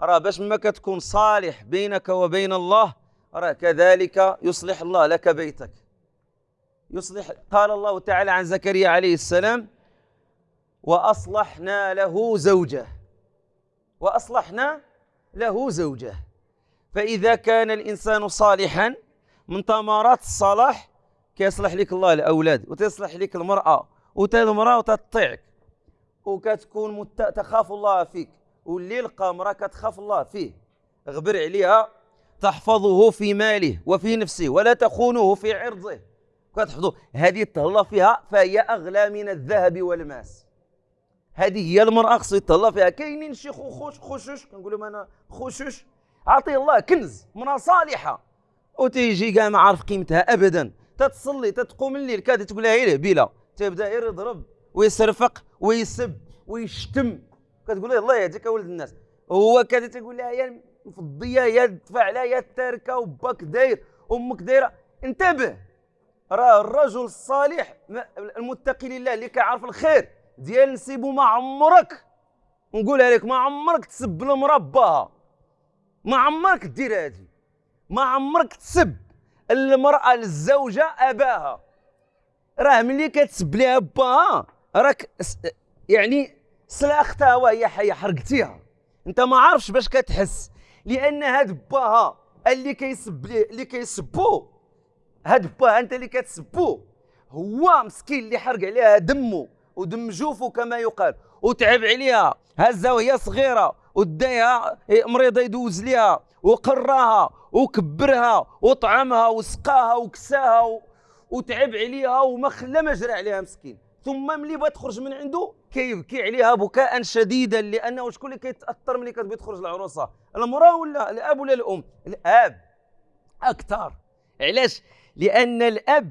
راه باش ما كتكون صالح بينك وبين الله راه كذلك يصلح الله لك بيتك. يصلح قال الله تعالى عن زكريا عليه السلام وأصلحنا له زوجه. وأصلحنا له زوجه. فإذا كان الإنسان صالحا من ثمرات الصلاح كيصلح لك الله الأولاد وتصلح لك المرأة وتا المرأة وتطيعك وكتكون. تخاف الله فيك. واللي لقى امرأة كتخاف الله فيه غبر عليها تحفظه في ماله وفي نفسه ولا تخونه في عرضه. كتحفظه. هذه تهلا فيها فهي أغلى من الذهب والماس. هذه هي المرأة خصو يتهلا فيها. كاينين شي خوش خوشوش؟ كنقول لهم أنا خوشوش. عطيه الله كنز مرأة صالحة. وتيجي كاع ما عارف قيمتها أبدا. تتصلي تتقوم الليل كاد تقول لها إيه بلا. تبدأ يضرب ويسرفق ويسب ويشتم. كتقول له الله يهديك ولد الناس هو كذا تقول لها يا مفضية يا دفع يا التركه وباك داير أمك دايرة انتبه راه الرجل الصالح المتقي لله اللي كيعرف الخير ديال نسيبو ما عمرك. نقولها لك ما عمرك تسب المربى. ما عمرك دير هذه ما عمرك تسب. المرأة الزوجة أباها. راه ملي كتسب ليها باها راك يعني سلاختها وهي حية حرقتيها. أنت ما عارفش باش كتحس لأن هاد باها اللي كيسب اللي كيسبو هاد باها أنت اللي كتسبو هو مسكين اللي حرق عليها دمه ودم جوفه كما يقال وتعب عليها هزها وهي صغيرة وداها مريضة يدوز ليها وقراها وكبرها وطعمها وسقاها وكساها وتعب عليها وما خلى ما جرى عليها مسكين. ثم ملي بغات تخرج من عنده كيبكي عليها بكاء شديدا لأنه شكون اللي كيتأثر ملي كتبغي تخرج العروسة؟ المرأة ولا الأب ولا الأم؟ الأب. أكثر. علاش؟ لأن الأب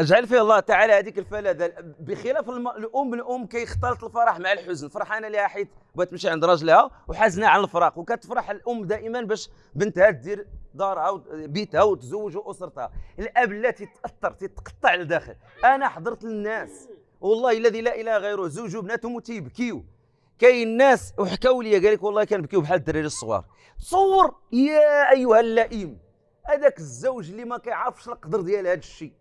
اجعل فيه الله تعالى هذيك الفلاذه بخلاف الم... الأم الأم كيختلط الفرح مع الحزن. فرحانه لها حيت بغات تمشي عند راجلها وحزينة على الفراق. وكتفرح الأم دائما باش بنتها دير دارها وبيتها وتزوج وأسرتها. الأب لا تيتأثر تتقطع لداخل. أنا حضرت الناس والله الذي لا إله غيره زوج وبناتهم تيبكيو كاين ناس وحكاو لي قال لك والله كنبكيو بحال الدراري الصغار. تصور يا أيها اللئيم هذاك الزوج اللي ما كيعرفش القدر ديال هذا الشيء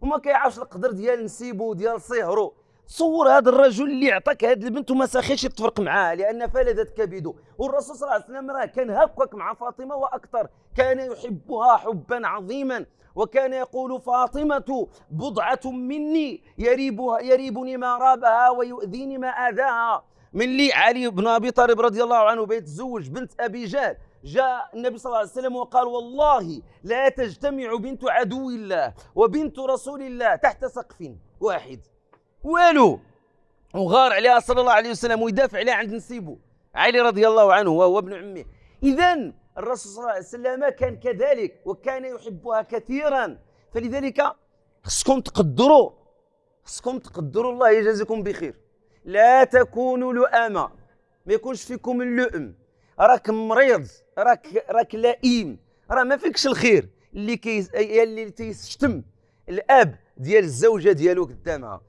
وما كيعرفش القدر ديال نسيبو ديال صهرو. تصور هذا الرجل اللي عطاك هذه البنت وما ساخيش يتفرق معاها لأن فلذت كبده والرسول صلى الله عليه وسلم راه كان هكاك مع فاطمة وأكثر. كان يحبها حبا عظيما وكان يقول فاطمة بضعة مني يريبها يريبني ما رابها ويؤذيني ما آذاها. من لي علي بن أبي طالب رضي الله عنه بيتزوج بنت أبي جهل. جاء النبي صلى الله عليه وسلم وقال والله لا تجتمع بنت عدو الله وبنت رسول الله تحت سقف واحد. والو وغار عليها صلى الله عليه وسلم ويدافع عليها عند نسيبه. علي رضي الله عنه وهو ابن عمه. اذا الرسول صلى الله عليه وسلم كان كذلك وكان يحبها كثيرا. فلذلك خصكم تقدروا خصكم تقدروا الله يجازيكم بخير. لا تكونوا لؤما ما يكونش فيكم اللؤم. راك مريض راك راك لئيم راه ما فيكش الخير. اللي كي اللي تيشتم الأب ديال الزوجة ديالو قدامها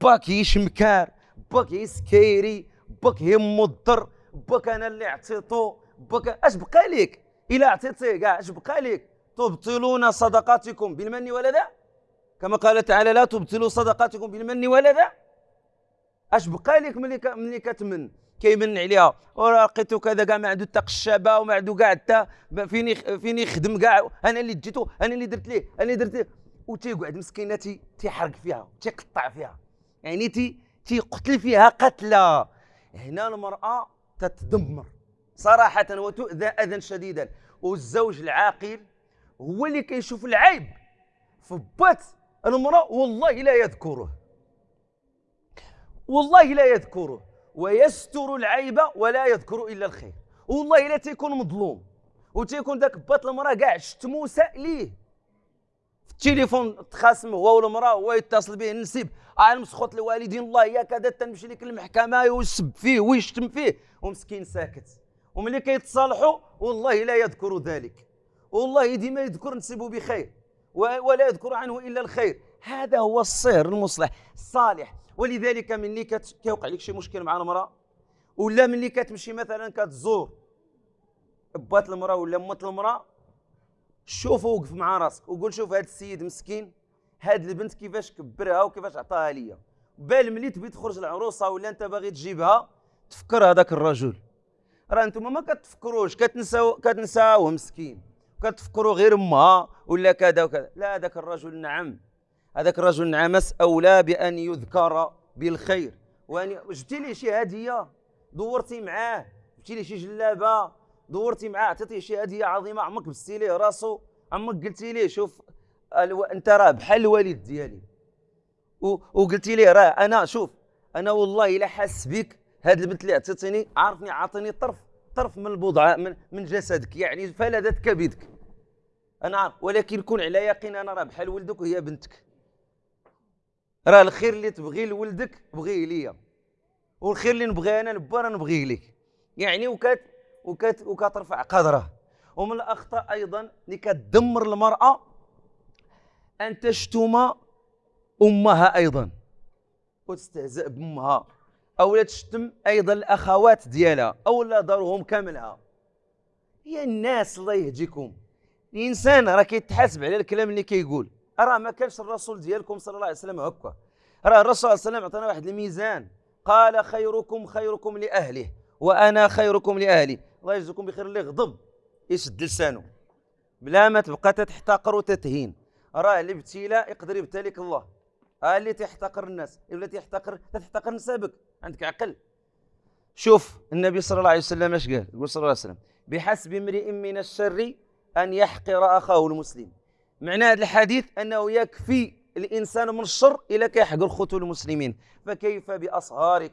باك يا شمكار باك يا سكايري باك يمضر باك أنا اللي عطيتو. باك اش بقى لك إلى عطيتيه كاع اش بقى لك تبطلوا صدقاتكم بالمن والأذى كما قال تعالى لا تبطلوا صدقاتكم بالمن والأذى اش بقى لك ملي ملي كتمن؟ كيمن عليها. ولقيتو كذا كاع ما عنده حتى قشابه وما عنده كاع حتى فيني فيني يخدم كاع أنا اللي جيتو أنا اللي درت ليه أنا اللي درت ليه. وتيقعد مسكينة تيحرق فيها تيقطع فيها. يعني تي تيقتل فيها قتلى هنا المرأة تتدمر. صراحة وتؤذى أذى شديدا. والزوج العاقل هو اللي كيشوف العيب في بات المرأة والله لا يذكره. والله لا يذكره. ويستر العيب ولا يذكر إلا الخير. والله لا تيكون مظلوم. وتيكون ذاك بات المرأة كاع شتمو ليه. في التليفون تخاصم هو والمرأة هو يتصل به النسيب أنا مسخوط الوالدين الله يا كذا تنمشي لك المحكمة ويسب فيه ويشتم فيه. ومسكين ساكت. وملي كيتصالحوا والله لا يذكر ذلك. والله ديما يذكر نسيبه بخير ولا يذكر عنه إلا الخير. هذا هو الصهر المصلح. الصالح ولذلك ملي كيوقع لك شي مشكل مع المرأة؟ ولا ملي كتمشي مثلا كتزور. بات المرأة ولا مات المرأة؟ شوف وقف مع راسك وقول شوف هذا السيد مسكين هاد البنت كيفاش كبرها وكيفاش عطاها ليا. بال ملي تبي تخرج العروسة ولا أنت باغي تجيبها تفكر هذاك الرجل. راه أنتم ما كتفكروش كتنساو كتنساوه مسكين. كتفكروا غير امها ولا كذا وكذا. لا هذاك الرجل نعم. هذاك الرجل نعمس أولى بأن يذكر بالخير. وان جبتي ليه شي هدية؟ دورتي معاه. جبتي ليه شي جلابة؟ دورتي معاه. عطيتيه شي هدية عظيمة. عمرك بستي ليه راسو؟ عمرك قلتي ليه شوف ألو... أنت راه بحال الوالد ديالي. و... وقلتي ليه راه أنا شوف أنا والله إلا حاس بك هاد البنت اللي عطيتيني عارفني عاطيني طرف طرف من البضعه من, من جسدك يعني فلذت كبدك. أنا عارف ولكن كن على يقين أنا راه بحال ولدك وهي بنتك. راه الخير اللي تبغيه لولدك بغيه ليا. والخير اللي نبغيه أنا لبا راه نبغيه لك يعني وكات وكات وكترفع قدره. ومن الأخطاء أيضا اللي كتدمر المرأة أن تشتم أمها أيضا. وتستهزئ بأمها. أو لا تشتم أيضا الأخوات ديالها أو لا دارهم كاملها. هي الناس الله يهديكم. الإنسان راه كيتحاسب على الكلام اللي كيقول. راه ما كانش الرسول ديالكم صلى الله عليه وسلم هكا راه الرسول صلى الله عليه وسلم عطانا واحد الميزان. قال خيركم خيركم لأهله وأنا خيركم لأهلي. الله يجزيكم بخير اللي غضب يشد لسانه. بلا ما تبقى تحتقر وتتهين. راه الابتلاء يقدر يبتليك الله. ها اللي تحتقر الناس. ولا تحتقر تحتقر نسابك. عندك عقل. شوف النبي صلى الله عليه وسلم اش قال؟ يقول صلى الله عليه وسلم بحسب امرئ من الشر أن يحقر أخاه المسلم. معنى هذا الحديث أنه يكفي الإنسان من الشر إلى كيحقر خوته المسلمين. فكيف باصهارك